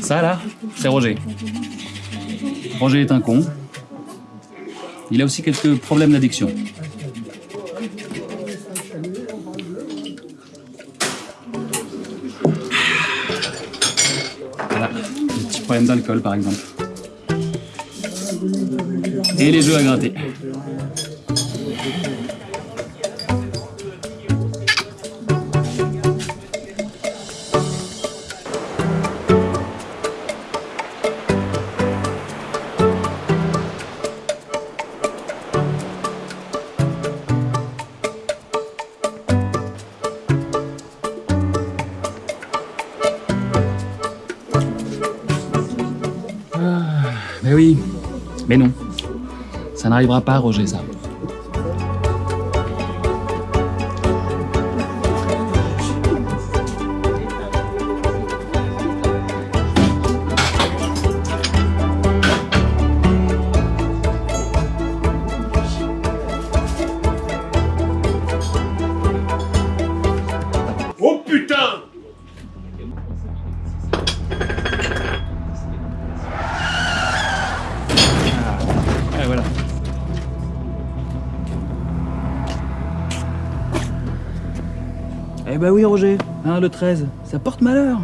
Ça là, c'est Roger. Roger est un con. Il a aussi quelques problèmes d'addiction. Voilà, des petits problèmes d'alcool par exemple. Et les jeux à gratter. Mais oui, mais non. Ça n'arrivera pas, Roger, ça. Eh bah oui, Roger, hein, le 13, ça porte malheur.